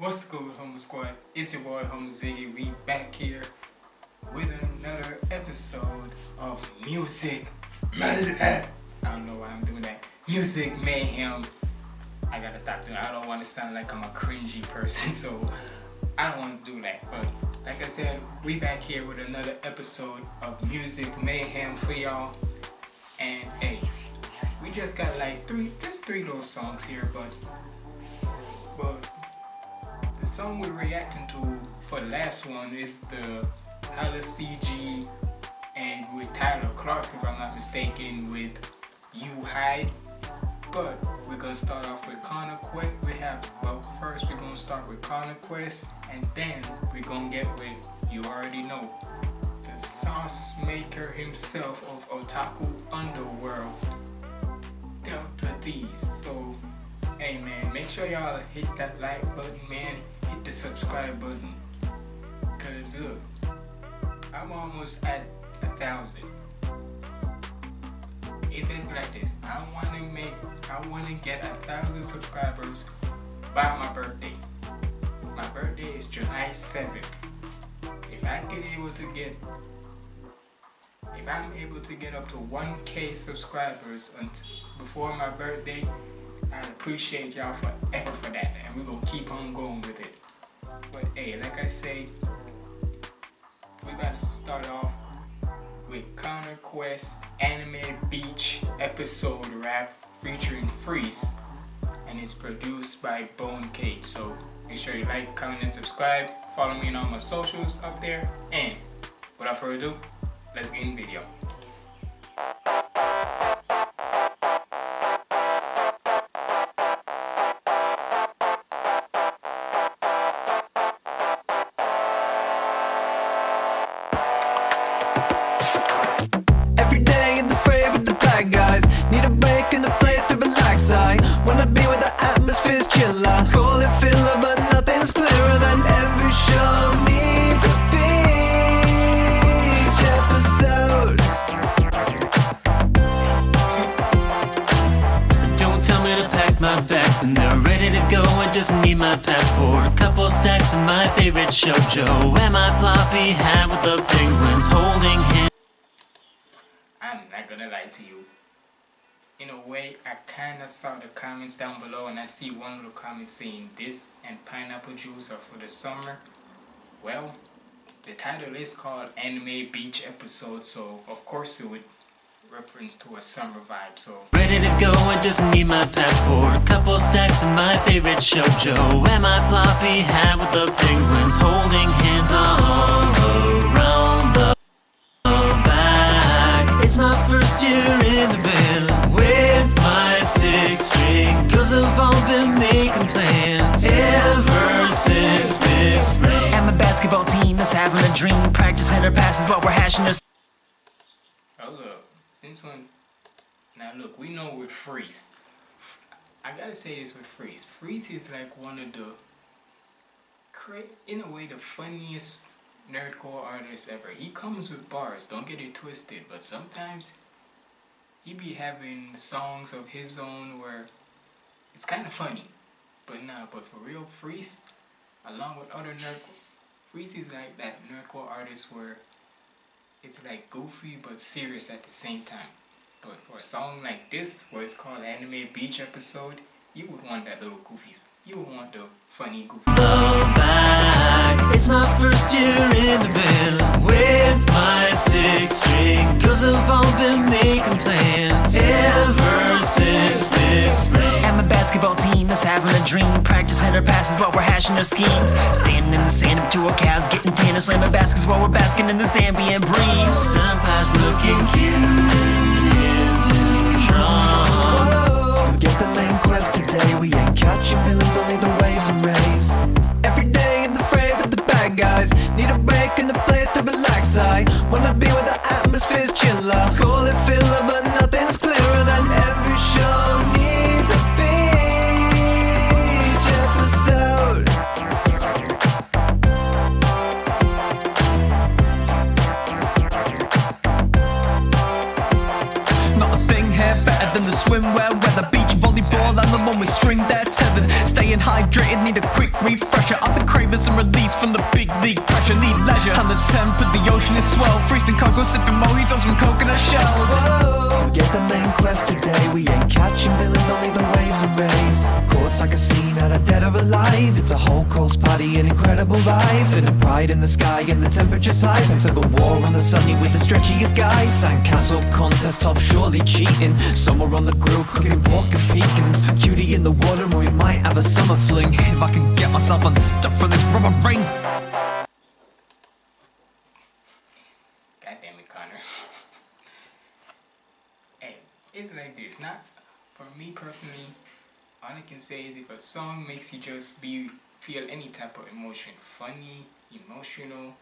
What's good, Homo Squad? It's your boy, Homo Ziggy. We back here with another episode of Music Mayhem. I don't know why I'm doing that. Music Mayhem. I gotta stop doing I don't want to sound like I'm a cringy person, so I don't want to do that. But like I said, we back here with another episode of Music Mayhem for y'all. And hey, we just got like three, just three little songs here, but song we're reacting to for the last one is the Hala CG and with Tyler Clark, if I'm not mistaken, with You Hide. But we're gonna start off with Conquest. We have, well, first we're gonna start with Conquest, and then we're gonna get with You Already Know, the sauce maker himself of Otaku Underworld, Delta D's. So, hey man, make sure y'all hit that like button, man hit the subscribe button. Because look I'm almost at a thousand. It's like this. I want to make I want to get a thousand subscribers by my birthday. My birthday is July 7th if I get able to get if I'm able to get up to 1k subscribers before my birthday I appreciate y'all forever for that and we're gonna keep on going with it but hey, like I say, we to start off with Conquest Anime Beach episode rap featuring Freeze. And it's produced by Bone Cake. So make sure you like, comment, and subscribe. Follow me on all my socials up there. And without further ado, let's get in the bags and they're ready to go. I just need my passport, a couple stacks of my favorite shoujo, and my floppy hat with the penguins holding hands. I'm not gonna lie to you. In a way, I kinda saw the comments down below, and I see one little comment saying this and pineapple juice are for the summer. Well, the title is called Anime Beach Episode, so of course it would reference to a summer vibe, so. Ready to go, I just need my passport. A couple stacks of my favorite shoujo And my floppy? Hat with the penguins Holding hands all around the back. It's my first year in the band With my six string. Girls have all been making plans Ever since this spring. And my basketball team is having a dream. Practice header passes while we're hashing this since when now look we know with freeze I gotta say this with freeze freeze is like one of the in a way the funniest nerdcore artist ever. He comes with bars don't get it twisted but sometimes he be having songs of his own where it's kind of funny. But nah but for real freeze along with other nerdcore freeze is like that nerdcore artist where it's like goofy but serious at the same time. But for a song like this, where it's called Anime Beach Episode, you would want that little goofies. You would want the funny goofies. back, it's my first year in the band With my six string Girls have all been making plans Ever since this spring And my basketball team is having a dream. Practice our passes while we're hashing our schemes. Standing in the sand up to our calves Getting tan and slamming baskets while we're basking in this ambient breeze. Senpai's looking cute. Forget the main quest today. We ain't catching villains, only the waves and rays. Every day in the fray with the bad guys. Need a break and a place to relax. I wanna be where the atmosphere's chiller. Call it filler And a pride in the sky, and the temperature's high. Pentagon war on the sunny with the stretchiest guys. Sandcastle contest off, surely cheating. Somewhere on the grill, cooking pork and pecans. Cutie in the water, and we might have a summer fling. If I can get myself unstuck from this rubber ring. God it, Connor. hey, it's like this. Not for me personally. All I can say is if a song makes you just be feel any type of emotion, funny, emotional,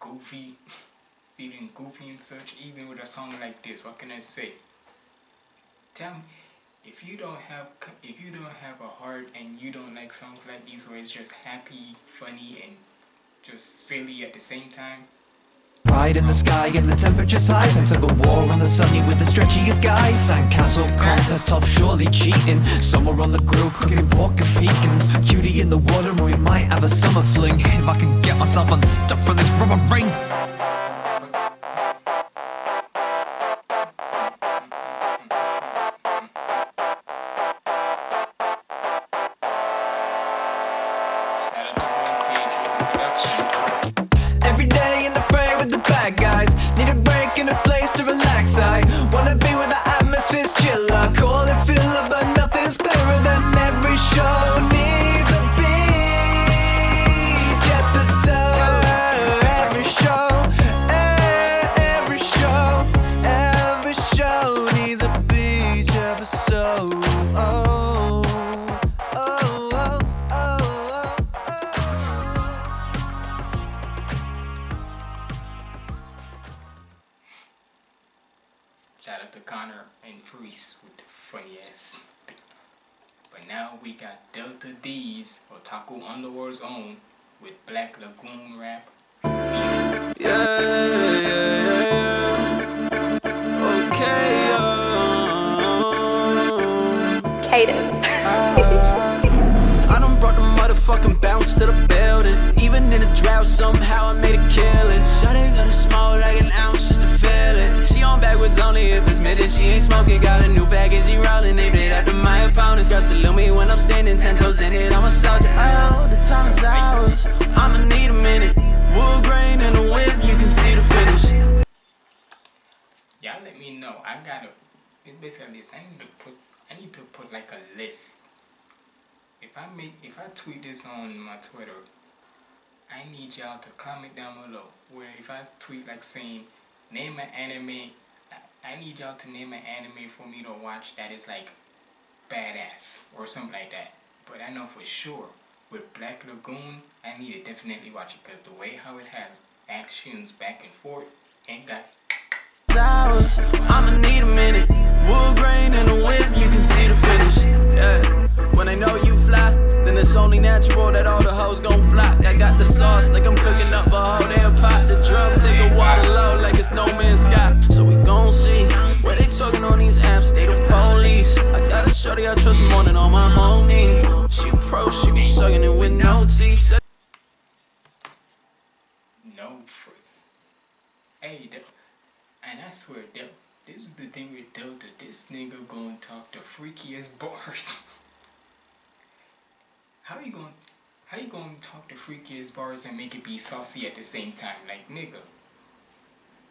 goofy, feeling goofy and such, even with a song like this, what can I say? Tell me, if you don't have if you don't have a heart and you don't like songs like these where it's just happy, funny, and just silly at the same time, Pride in the sky and the temperature's high Pentagon war on the sunny with the stretchiest guys. Sandcastle contest off, surely cheating. Somewhere on the grill cooking pork and pecans Cutie in the water we might have a summer fling. If I can get myself unstuck from this rubber ring Shout out to Connor and Freeze with the funny ass. thing. But now we got Delta D's, or Otaku Underworld's own, with Black Lagoon rap. Feel it. Uh. Cadence. I done brought the motherfucking bounce to the building. Even in the drought, somehow I made a killing. Shawty got only if it's midget. She ain't smoking, got a new package, she rolling. Named it after my opponents. Girl salute me when I'm standing ten toes in it. I'm a soldier. Oh, the time is ours. I'ma need a minute. Wood grain and a whip, you can see the finish. Y'all let me know. I gotta. It's basically this. I need to put. I need to put like a list. If I make, if I tweet this on my Twitter, I need y'all to comment down below. Where if I tweet like saying, name an anime, I, need y'all to name an anime for me to watch that is like badass or something like that. But I know for sure with Black Lagoon, I need to definitely watch it because the way how it has actions back and forth ain't got. I'ma need a minute. Grain and a whip, you can see the finish. Yeah. When know you fly, then it's only natural that all the hoes gon'. I got the sauce like I'm cooking up a whole damn pot. The drum take a water low like it's no man's sky. So gon' see where they talking on these apps. They the police. I got a shorty I trust more than all my homies. She pro, she be sucking it with no teeth. No free. Hey, and I swear, Del- this is the thing with Delta. This nigga gonna talk the freakiest bars. how you gonna, how you gonna talk the freakiest bars and make it be saucy at the same time? Like nigga,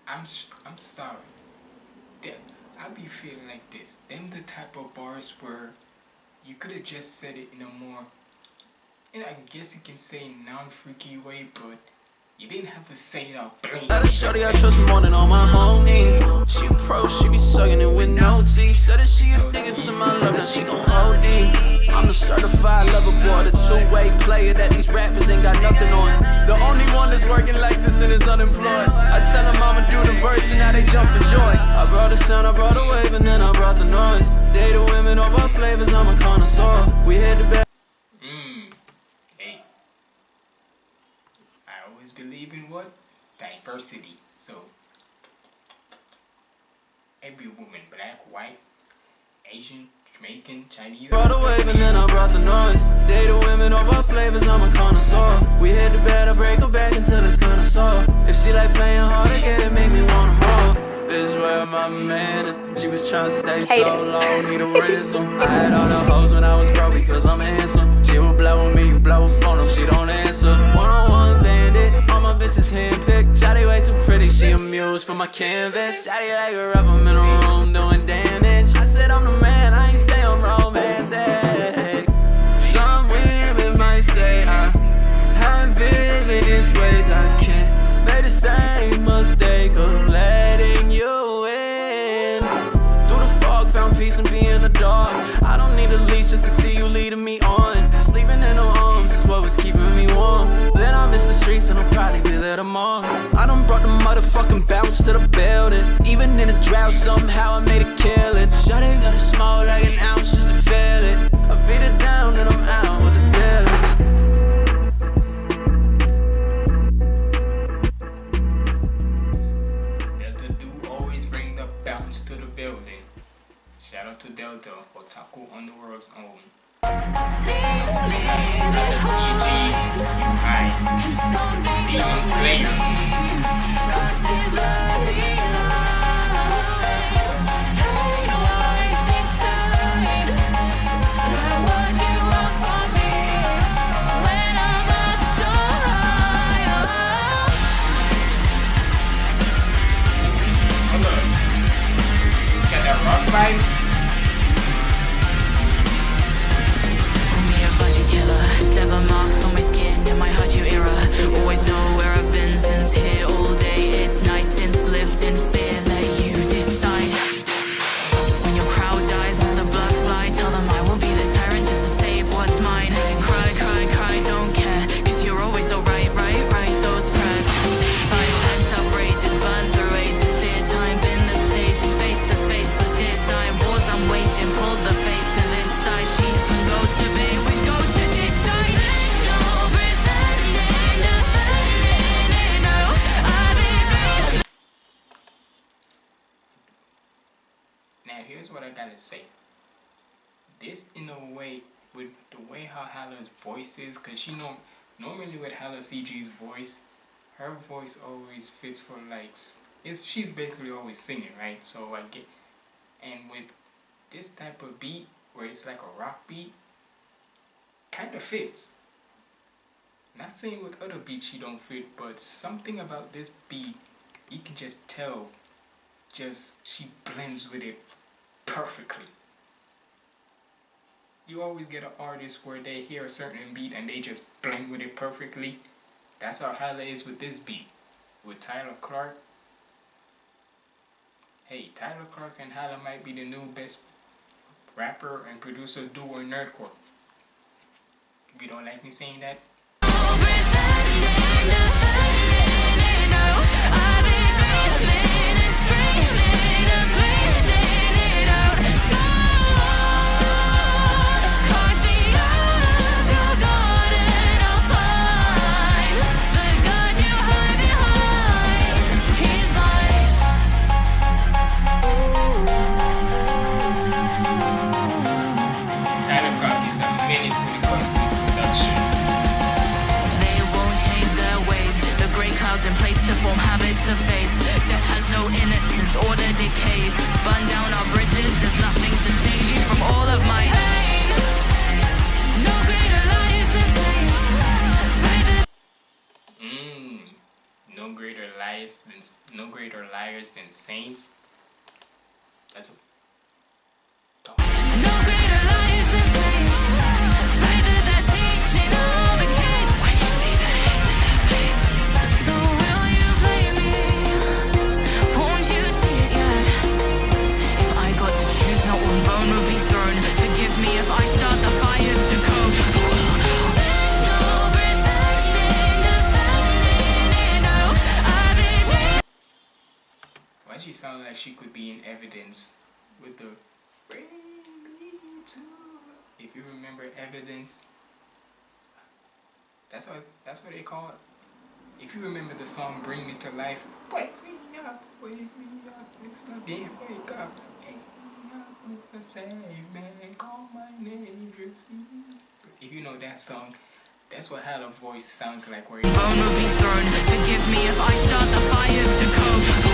I'm I'm sorry. Del- I be feeling like this. Them the type of bars where you could have just said it in a more, and I guess you can say non-freaky way, but you didn't have to say it out blatant. Got a shorty I trust more than all my homies. She a pro, she be sucking it with no teeth. Said that she addicted to my love, now she gon' OD. I'm the certified lover boy, the two-way player that these rappers ain't got nothing on. The only one that's working like this and is unemployed. I tell them I'ma do the verse and now they jump for joy. I brought the sound, I brought the wave, and then I brought the noise. They the women of all flavors, I'm a connoisseur. We hit the best. Mmm. Hey. I always believe in what? Diversity. So, every woman, black, white, Asian, Jamaican, Chinese. Brought the wave and then I brought the noise. They the women of all flavors, I'm a connoisseur. We hit the bed, I break her back until it's kinda sore. If she like playing hard again, it make me wanna more. This where my man is. She was tryna stay so Cadence. low, need a ransom. I had all the hoes when I was broke because I'm handsome. She will blow with me, you blow a phone if she don't answer. One on one bandit, all my bitches handpicked. Shotty way too pretty, she a muse for my canvas. Shotty like a rub, I'm in a room doing damage. I said I'm the man, I ain't say I'm romantic. Some women might say I have villainous ways. I can't to the building. Even in a drought, somehow I made a killing. Shawty got to smoke like an ounce just to feel it. I beat it down and I'm out with the dealers. Delta do always bring the bounce to the building. Shout out to Delta, Otaku Underworld's own. CG, high. Demon Slayer. Here's what I gotta say. This in a way with the way how Hala's voice is, cause she know normally with Hala CG's voice, her voice always fits for like it's she's basically always singing, right? So I get and with this type of beat where it's like a rock beat, kind of fits. Not saying with other beats she don't fit, but something about this beat, you can just tell just she blends with it perfectly. You always get an artist where they hear a certain beat and they just blend with it perfectly. That's how Hala is with this beat. With Tyler Clark. Hey, Tyler Clark and Hala might be the new best rapper and producer duo in nerdcore. If you don't like me saying that, greater liars than saints. That's Why she sound like she could be in evidence with the bring me to if you remember evidence that's what that's what they call it. If you remember the song Bring Me to Life, wake me up, wake me up, it's not being wake up, wake me up, Mr. Sandman, call my name, Gypsy. If you know that song, that's what Hella voice sounds like. Where he bone will be thrown. Forgive me if I start the fires to cope.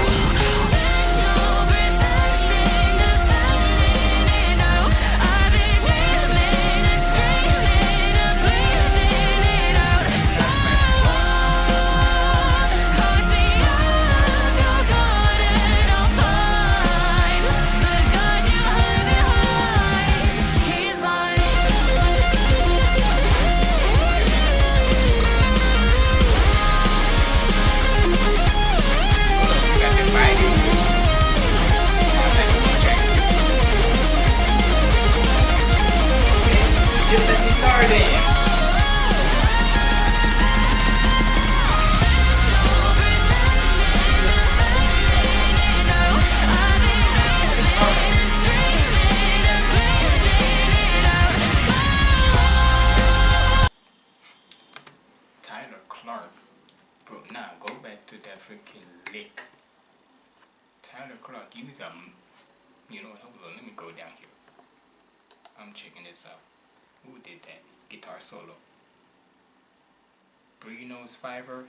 Fiverr.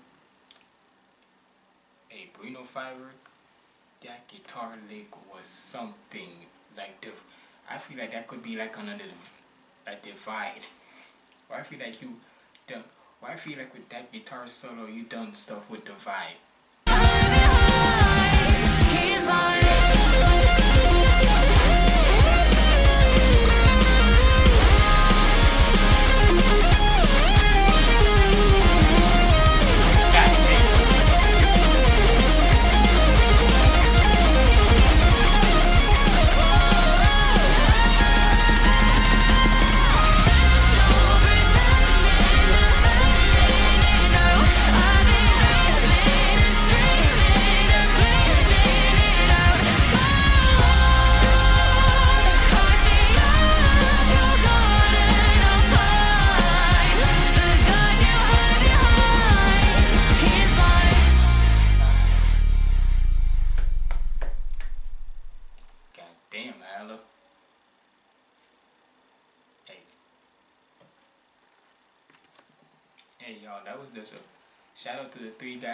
Hey, Bruno Fiverr. That guitar lick was something like the. I feel like that could be like another, a divide. Or I feel like you done. Or I feel like with that guitar solo, you done stuff with divide. He's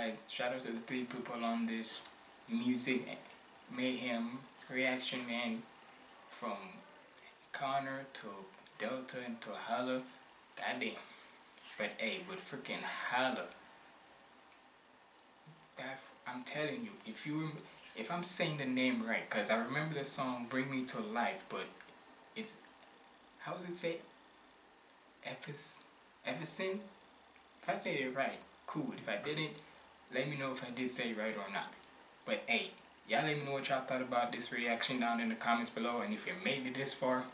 guys, shout out to the three people on this music mayhem reaction, man. From Connor to Delta and to Holla. Goddamn. But hey, with freaking Holla. That, I'm telling you, if you if I'm saying the name right, because I remember the song Bring Me to Life, but it's, how does it say? Ephes, Ephison? If I said it right, cool. If I didn't, let me know if I did say right or not. But hey, y'all let me know what y'all thought about this reaction down in the comments below. And if you made it this far,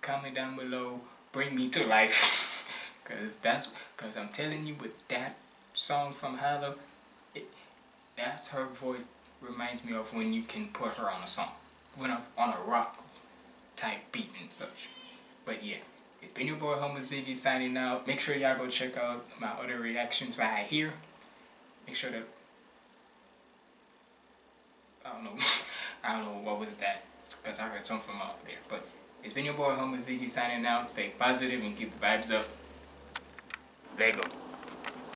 comment down below. Bring me to life. Cause that's, cause I'm telling you with that song from Hala, it, that's her voice reminds me of when you can put her on a song. When I'm on a rock type beat and such. But yeah, it's been your boy Homo Ziggy signing out. Make sure y'all go check out my other reactions right here. Make sure that I don't know. I don't know what was that because I heard something from out there. But it's been your boy Homo Ziggy signing out. Stay positive and keep the vibes up. Lego.